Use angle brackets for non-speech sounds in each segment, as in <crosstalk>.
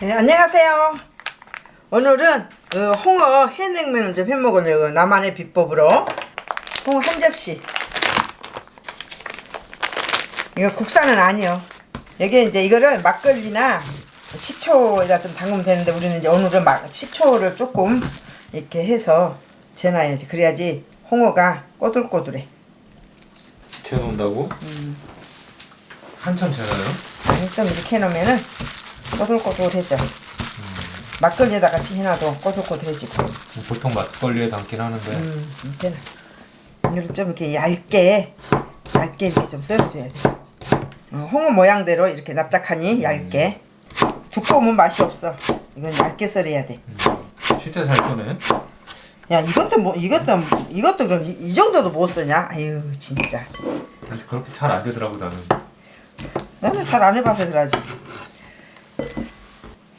네, 안녕하세요. 오늘은 어, 홍어 해냉면을 좀 해먹으려고 나만의 비법으로 홍어 한 접시 이거 국산은 아니요. 여기 이제 이거를 막걸리나 식초에다 좀 담그면 되는데 우리는 이제 오늘은 막 식초를 조금 이렇게 해서 재놔야지. 그래야지 홍어가 꼬들꼬들해. 재워놓는다고? 한참 재워요? 좀 이렇게 해놓으면은 꼬들꼬들해져. 막걸리에다 같이 해놔도 꼬들꼬들해지고. 보통 막걸리에 담긴 하는데 음, 이렇게는 이걸 좀 이렇게 얇게 얇게 이렇게 좀 썰어줘야 돼. 어, 홍어 모양대로 이렇게 납작하니 얇게. 두꺼우면 맛이 없어. 이건 얇게 썰어야 돼. 진짜 잘 써네 야 이것도 뭐 이것도 이것도 그럼 이, 이 정도도 못 쓰냐? 아유 진짜. 그렇게 잘 안 되더라고 나는 나는 잘 안 해봐서 그러지.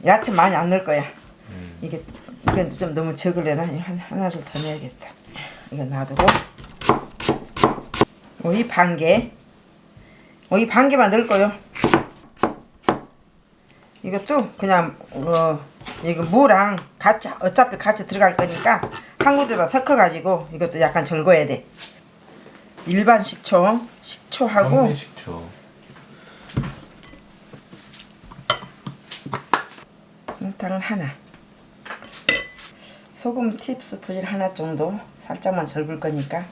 야채 많이 안 넣을 거야. 음. 이게 이건 좀 너무 적을래나 한 하나를 더 넣어야겠다. 이거 놔두고 오이 반 개. 오이 반 개만 넣을 거요. 이것도 그냥 어 이거 무랑 같이 어차피 같이 들어갈 거니까 한 군데다 섞어 가지고 이것도 약간 절거야 돼. 일반 식초, 식초하고 식초 설탕을 하나. 소금 팁스푼 하나 정도. 살짝만 절을 거니까.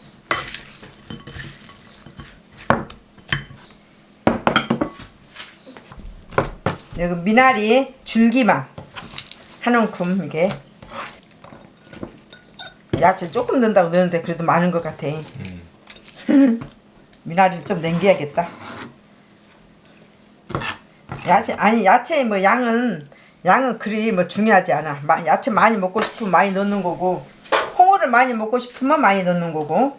여기 미나리 줄기만. 한 움큼 이게. 야채 조금 넣는다고 넣는데 그래도 많은 것 같아. 음. <laughs> 미나리를 좀 남겨야겠다. 야채 아니 야채 뭐 양은 양은 그리 뭐 중요하지 않아. 마, 야채 많이 먹고 싶으면 많이 넣는 거고 홍어를 많이 먹고 싶으면 많이 넣는 거고.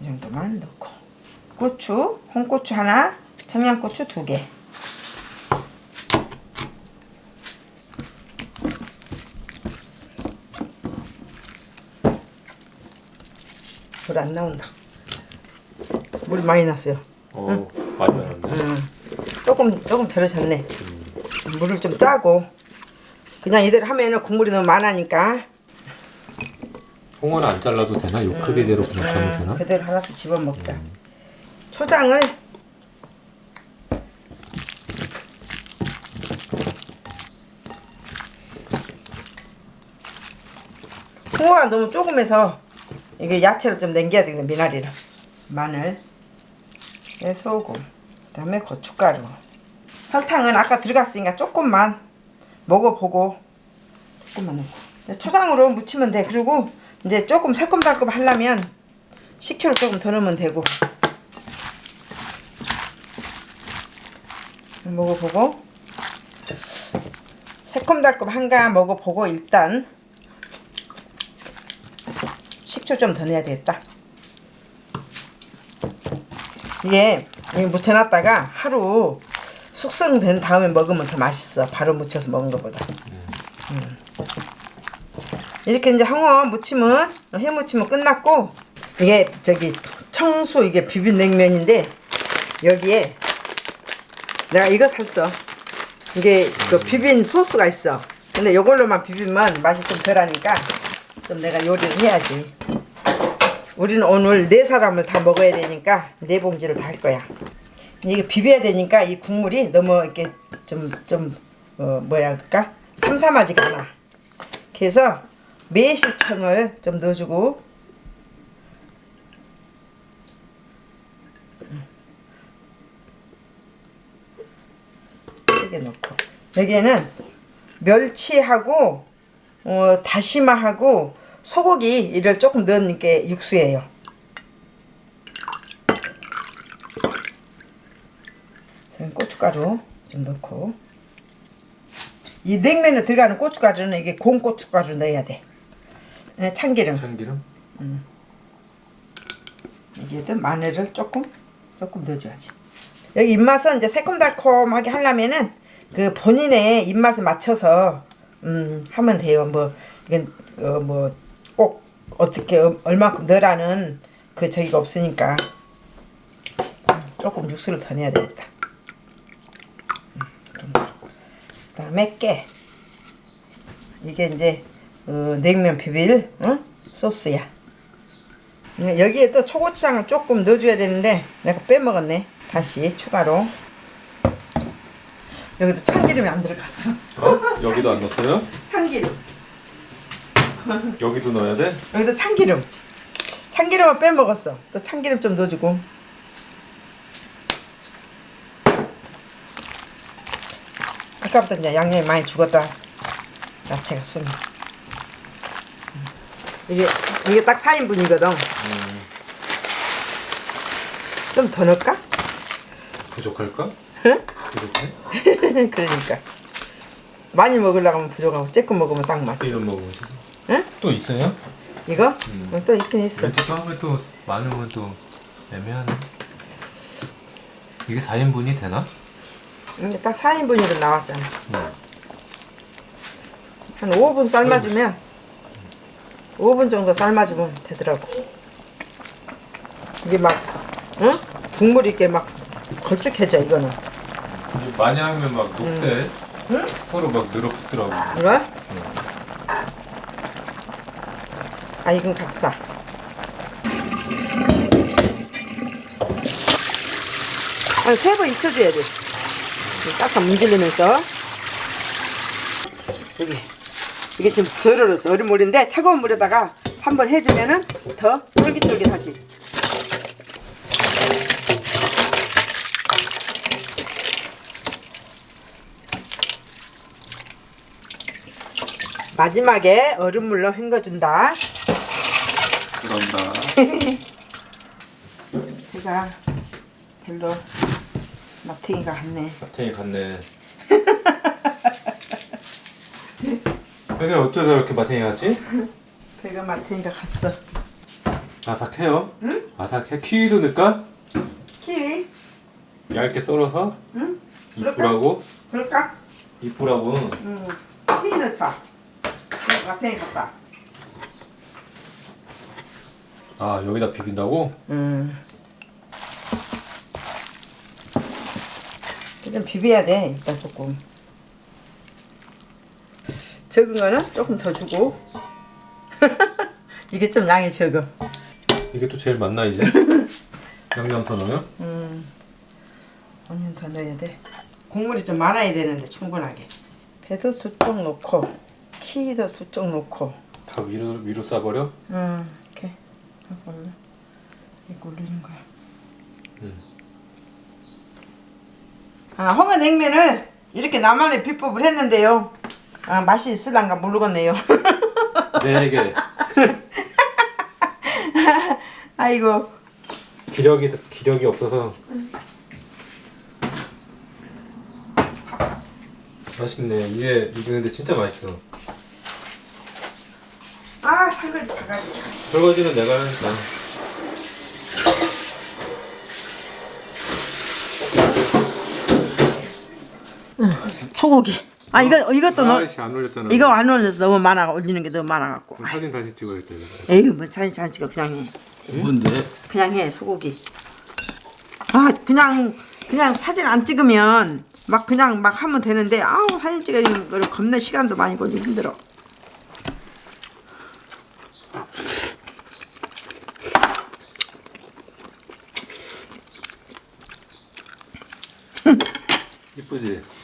이 정도만 넣고 고추, 홍고추 하나, 청양고추 두 개. 불 안 나온다. 물 많이 났어요. 어 많이 나는데 음, 조금 조금 절여졌네. 물을 좀 짜고 그냥 이대로 하면은 국물이 너무 많아니까 홍어는 안 잘라도 되나? 요 크기대로 그냥 하면 음, 되나? 그대로 하나씩 집어 먹자. 초장을 홍어가 너무 조금해서 이게 야채를 좀 남겨야 되겠네 미나리를 마늘 네, 소금 그 다음에 고춧가루. 설탕은 아까 들어갔으니까 조금만 먹어보고 조금만 넣고. 초장으로 무치면 돼. 그리고 이제 조금 새콤달콤 하려면 식초를 조금 더 넣으면 되고. 먹어보고. 새콤달콤 한가 먹어보고 일단 식초 좀 더 넣어야 되겠다 이게 묻혀놨다가 하루 숙성된 다음에 먹으면 더 맛있어. 바로 무쳐서 먹은 것보다. 음. 이렇게 이제 홍어 무침은 해 무침은 끝났고 이게 저기 청수 이게 비빔냉면인데 여기에 내가 이거 샀어. 이게 그 비빔 소스가 있어. 근데 이걸로만 비비면 맛이 좀 덜하니까 좀 내가 요리를 해야지 우리는 오늘 네 사람을 다 먹어야 되니까 네 봉지를 다 할 거야. 이게 비벼야 되니까 이 국물이 너무 이렇게 좀 좀 어, 뭐야 할까? 삼삼하지가 않아. 그래서 매실청을 좀 넣어주고. 크게 넣고. 여기에는 멸치하고 어, 다시마하고 소고기를 조금 넣은 게 육수예요. 저는 고춧가루 좀 넣고 이 냉면에 들어가는 고춧가루는 이게 공 고춧가루 넣어야 돼. 네, 참기름 참기름? 여기에도 마늘을 조금 조금 넣어줘야지. 여기 입맛은 이제 새콤달콤하게 하려면은 그 본인의 입맛에 맞춰서 음 하면 돼요. 뭐 이건 어, 뭐꼭 어떻게 어, 얼마큼 넣으라는 그 저기가 없으니까 조금 육수를 더 내야 되겠다. 음, 좀 넣고. 그다음에 깨. 이게 이제 어, 냉면 비빌 어? 소스야. 네, 여기에 또 초고추장을 조금 넣어줘야 되는데 내가 빼먹었네. 다시 추가로. 여기도 참기름이 안 들어갔어. 어? 여기도 안 넣었어요? <laughs> 참기름. <laughs> 여기도 넣어야 돼? 여기도 참기름. 참기름을 빼먹었어. 또 참기름 좀 넣어주고. 아까부터 이제 양념이 많이 죽었다. 야채가 숨이. 음. 이게 이게 딱 4인분이거든. 좀더 넣을까? 부족할까? 응? 부족해? <laughs> 그러니까 많이 먹으려고 하면 부족하고 조금 먹으면 딱 맞지. 이런 먹으면 돼. 응? 또 있어요? 이거? 음. 어, 또 있긴 있어. 왠지 또 하면 또 많으면 또 애매하네. 이게 4인분이 되나? 이게 딱 4인분이로 나왔잖아. 응. 한 5분 삶아주면 5분 정도 삶아주면 되더라고. 이게 막 응? 국물이 이렇게 막 걸쭉해져 이거는. 많이 하면 막 녹대. 응? 서로 막 늘어붙더라고. 이거? 아 이건 각사. 한 세 번 익혀줘야 돼. 싹싹 문지르면서. 여기 이게 좀덜 얼었어. 얼음 물인데 차가운 물에다가 한번 해주면은 더 쫄깃쫄깃하지. 마지막에 얼음물로 헹궈준다. 그런다. <laughs> 제가 별로 마탱이가 같네. 마탱이 같네. <laughs> 이게 어쩌다 이렇게 마탱이 같지? 배가 마탱이가 갔어. 아삭해요? 응? 아삭해? 키위도 넣을까? 키위? 얇게 썰어서 응? 이쁘라고? 그럴까? 이쁘라고 응. 키위 넣자. 마탱이 갔다. 아 여기다 비빈다고? 음. 좀 비벼야 돼 일단 조금 적은 거는 조금 더 주고 <laughs> 이게 좀 양이 적어 이게 또 제일 맞나 이제? <laughs> 양념 더 넣어요? onion 더 넣어야 돼 국물이 좀 많아야 되는데 충분하게 배도 두 쪽 넣고 키도 두 쪽 넣고 다 위로 위로 싸버려? 음, 올려 이거 올리는 거야 음. 아, 홍어 냉면을 이렇게 나만의 비법을 했는데요. 아, 맛이 있을란가 모르겠네요. <laughs> 네 개. <laughs> 아이고, 기력이 기력이 없어서. 맛있네. 이게 이게 근데 진짜 맛있어. 아, 설거지 바가지. 설거지는 내가 하니까. 소고기. 아, 이거 이것도 넣. 아이씨 안 올렸잖아. 이거 안 올려서 너무 많아 올리는 게 너무 많아갖고. 사진 다시 찍어야 돼. 에휴, 뭐 사진 잘 찍어 그냥 해. 뭔데? 그냥 해 소고기. 아, 그냥 그냥 사진 안 찍으면 막 그냥 막 하면 되는데 아우 사진 찍는 거를 겁나 시간도 많이 걸리고 힘들어. 이쁘지?